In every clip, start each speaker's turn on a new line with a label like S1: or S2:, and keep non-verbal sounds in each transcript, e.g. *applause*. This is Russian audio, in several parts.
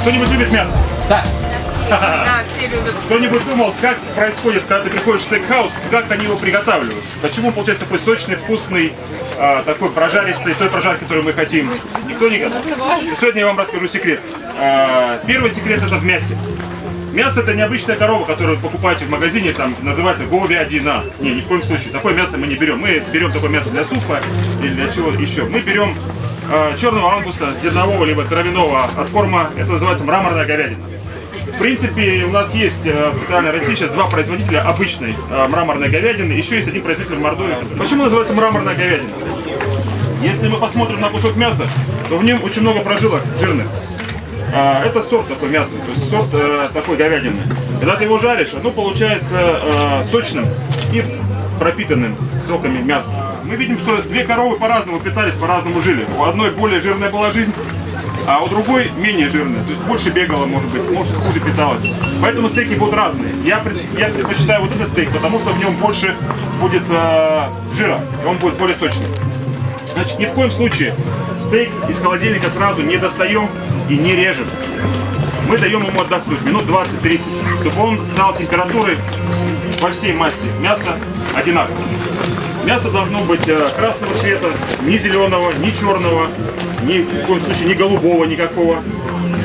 S1: кто-нибудь любит мясо?
S2: Да. *laughs*
S3: Да, все любят.
S1: Кто-нибудь думал, как происходит, когда ты приходишь в стейкхаус, как они его приготавливают? Почему он получается такой сочный, вкусный, а, такой прожаристый, той прожарки, которую мы хотим? Никто не готов. Сегодня я вам расскажу секрет. А, первый секрет это в мясе. Мясо это необычная корова, которую вы покупаете в магазине, там называется говядина. Не, ни в коем случае. Такое мясо мы не берем. Мы берем такое мясо для супа или для чего еще. Мы берем черного ангуса, зернового либо травяного от корма. Это называется мраморная говядина. В принципе, у нас есть э, в Центральной России сейчас два производителя обычной э, мраморной говядины. Еще есть один производитель в Мордовии. Почему называется мраморная говядина? Если мы посмотрим на кусок мяса, то в нем очень много прожилок жирных. Это сорт такой мяса, то есть сорт э, такой говядины. Когда ты его жаришь, оно получается э, сочным и пропитанным соками мяса. Мы видим, что две коровы по-разному питались, по-разному жили. У одной более жирная была жизнь, а у другой менее жирная. То есть больше бегала, может быть, может хуже питалась. Поэтому стейки будут разные. Я, я предпочитаю вот этот стейк, потому что в нем больше будет э, жира, и он будет более сочный. Значит, ни в коем случае стейк из холодильника сразу не достаем и не режем. Мы даем ему отдохнуть минут 20-30, чтобы он стал температурой во всей массе мяса одинаковой. Мясо должно быть э, красного цвета, ни зеленого, ни черного, ни в коем случае ни голубого никакого.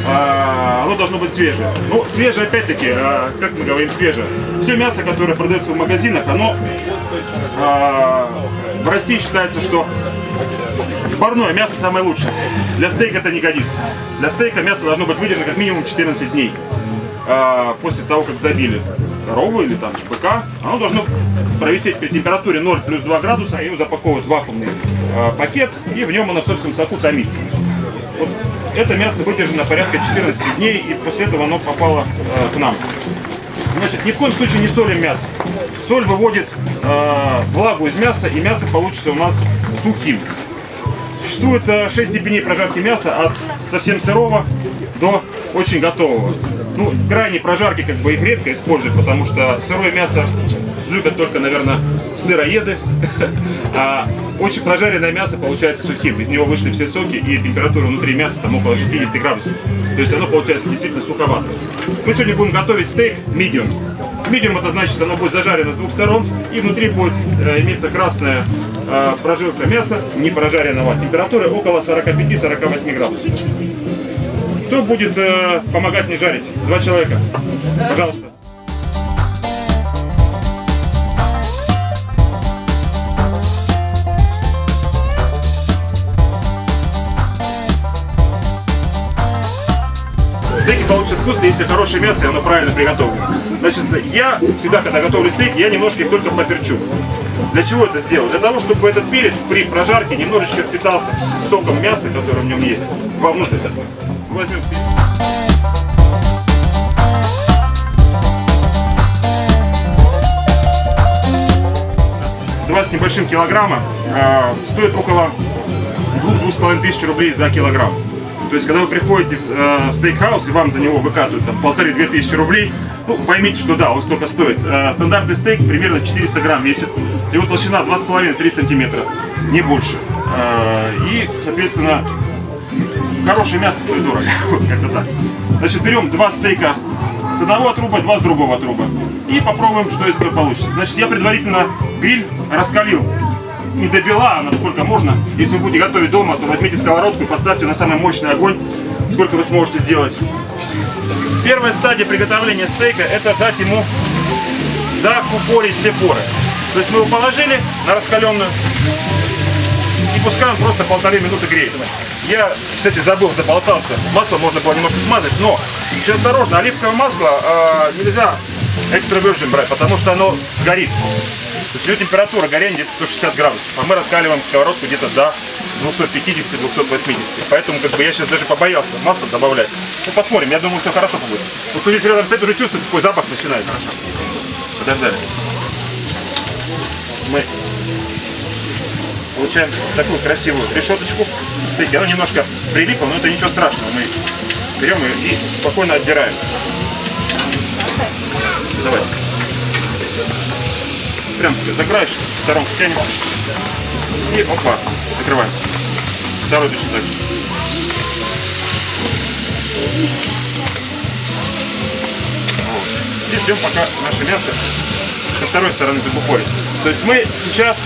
S1: А, оно должно быть свежее. Ну, свежее опять-таки, а, как мы говорим, свежее. Все мясо, которое продается в магазинах, оно а, в России считается, что парное мясо самое лучшее. Для стейка это не годится. Для стейка мясо должно быть выдержано как минимум 14 дней. А, после того, как забили корову или там быка, оно должно провисеть при температуре 0 плюс 2 градуса, его запаковывают в вакуумный а, пакет, и в нем оно в собственном соку томится. Вот это мясо выдержано порядка 14 дней, и после этого оно попало э, к нам. Значит, ни в коем случае не солим мясо. Соль выводит э, влагу из мяса, и мясо получится у нас сухим. Существует э, 6 степеней прожарки мяса от совсем сырого до очень готового. Ну, крайней прожарки как бы их редко используют, потому что сырое мясо любят только, наверное, сыроеды, *laughs* а очень прожаренное мясо получается сухим. Из него вышли все соки, и температура внутри мяса там около 60 градусов. То есть оно получается действительно суховато. Мы сегодня будем готовить стейк medium. Medium это значит, оно будет зажарено с двух сторон, и внутри будет э, иметься красная э, прожилка мяса, не прожаренного. Температура около 45-48 градусов. Кто будет э, помогать мне жарить? Два человека. Пожалуйста. Стейки получатся вкусные, если хорошее мясо и оно правильно приготовлено. Значит, я всегда, когда готовлю стейки, я немножко их только поперчу. Для чего это сделал? Для того, чтобы этот перец при прожарке немножечко впитался соком мяса, который в нем есть, вовнутрь. Возьмем. Два с небольшим килограмма э, стоит около 2-2,5 тысяч рублей за килограмм. То есть, когда вы приходите э, в стейкхаус и вам за него выкатывают там полторы-две тысячи рублей, ну, поймите, что да, он столько стоит. Э, стандартный стейк примерно 400 грамм весит. Его толщина 2,5-3 сантиметра, не больше. Э, и, соответственно, хорошее мясо стоит дорого. *laughs* Вот как-то так. Значит, берем два стейка с одного отруба, два с другого отруба. И попробуем, что из этого получится. Значит, я предварительно гриль раскалил не до бела, а насколько можно. Если вы будете готовить дома, то возьмите сковородку и поставьте на самый мощный огонь, сколько вы сможете сделать. Первая стадия приготовления стейка – это дать ему закупорить все поры. То есть мы его положили на раскаленную и пускай он просто полторы минуты греется. Я, кстати, забыл, заболтался. Масло можно было немножко смазать, но еще осторожно, оливковое масло э, нельзя экстра virgin брать, потому что оно сгорит. То есть у него температура горения где-то 160 градусов, а мы раскаливаем сковородку где-то до 250-280. Поэтому как бы я сейчас даже побоялся масло добавлять. Ну посмотрим, я думаю, все хорошо будет. Вот кто здесь рядом стоит, уже чувствует, какой запах начинает. Хорошо. Подождали. Мы получаем такую красивую решеточку. Смотрите, она немножко прилипла, но это ничего страшного. Мы берем ее и спокойно отдираем. Давай. Прям себе за краешек, сторонку. И опа, закрываем. Второй точно так же. и ждем, пока наше мясо со второй стороны закупорится. То есть мы сейчас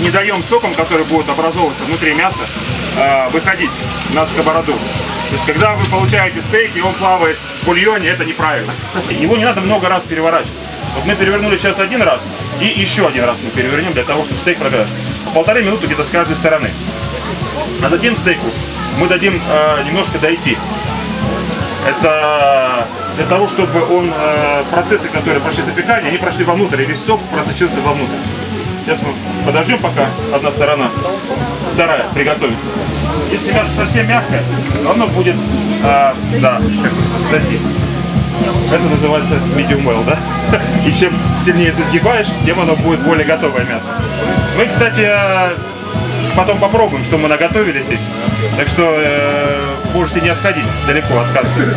S1: не даем соком, который будет образовываться внутри мяса, э, выходить на сковороду. То есть, когда вы получаете стейк, и он плавает в бульоне, это неправильно. Его не надо много раз переворачивать. Вот мы перевернули сейчас один раз, и еще один раз мы перевернем для того, чтобы стейк прогресс. По полторы минуты где-то с каждой стороны. А затем стейку мы дадим э, немножко дойти. Это для того, чтобы он, э, процессы, которые прошли запекание, они прошли вовнутрь, и весь сок просочился вовнутрь. Сейчас мы подождем, пока одна сторона, вторая приготовится. Если мясо совсем мягкое, оно будет, э, да, статист. Это называется medium well, да? *laughs* И чем сильнее ты сгибаешь, тем оно будет более готовое мясо. Мы, кстати, э, потом попробуем, что мы наготовили здесь. Так что э, можете не отходить далеко от кассы.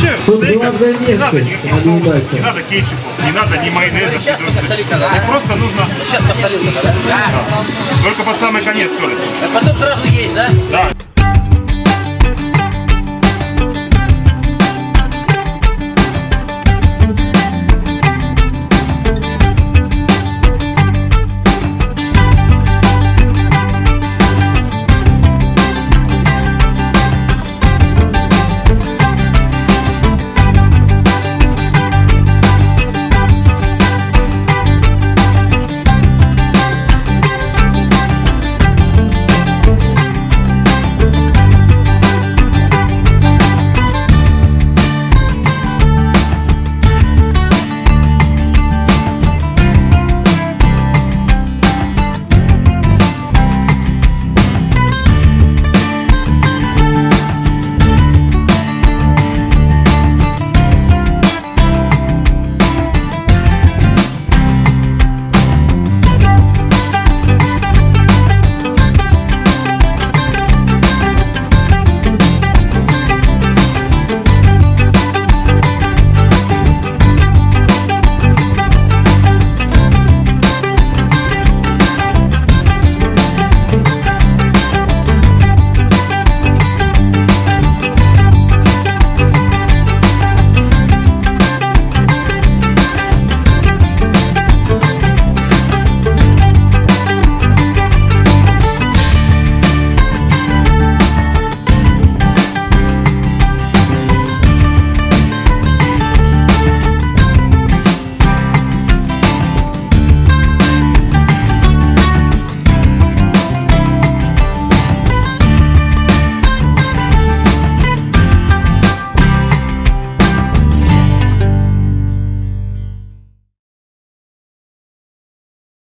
S1: Вообще,
S2: главное
S1: не надо никаких
S2: не
S1: соусов, не надо кетчупов, не надо ни майонеза.
S4: Сейчас повторю-ка, да?
S1: Их просто нужно
S4: Сейчас повторю-ка, да?
S1: только под самый конец.
S4: А потом сразу есть, да?
S1: Да.